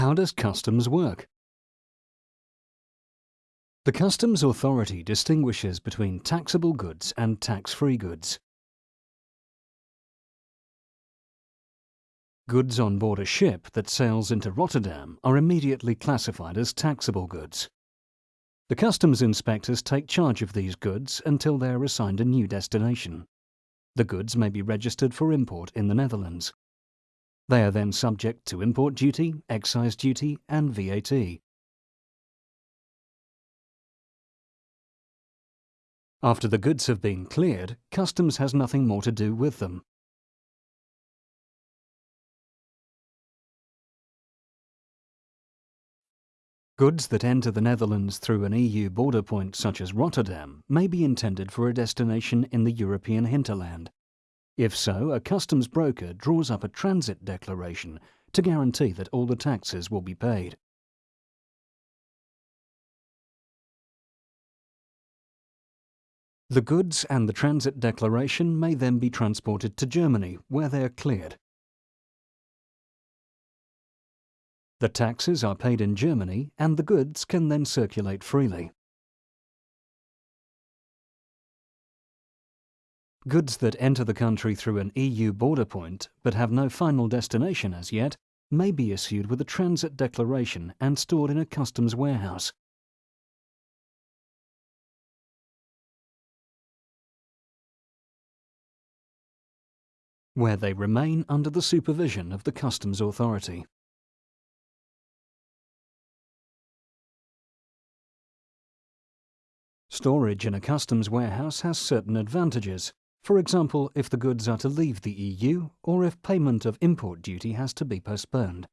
How does customs work? The Customs Authority distinguishes between taxable goods and tax-free goods. Goods on board a ship that sails into Rotterdam are immediately classified as taxable goods. The customs inspectors take charge of these goods until they are assigned a new destination. The goods may be registered for import in the Netherlands. They are then subject to import duty, excise duty and VAT. After the goods have been cleared, customs has nothing more to do with them. Goods that enter the Netherlands through an EU border point such as Rotterdam may be intended for a destination in the European hinterland. If so, a customs broker draws up a transit declaration to guarantee that all the taxes will be paid. The goods and the transit declaration may then be transported to Germany, where they are cleared. The taxes are paid in Germany and the goods can then circulate freely. Goods that enter the country through an EU border point but have no final destination as yet may be issued with a transit declaration and stored in a customs warehouse. where they remain under the supervision of the customs authority. Storage in a customs warehouse has certain advantages, for example if the goods are to leave the EU or if payment of import duty has to be postponed.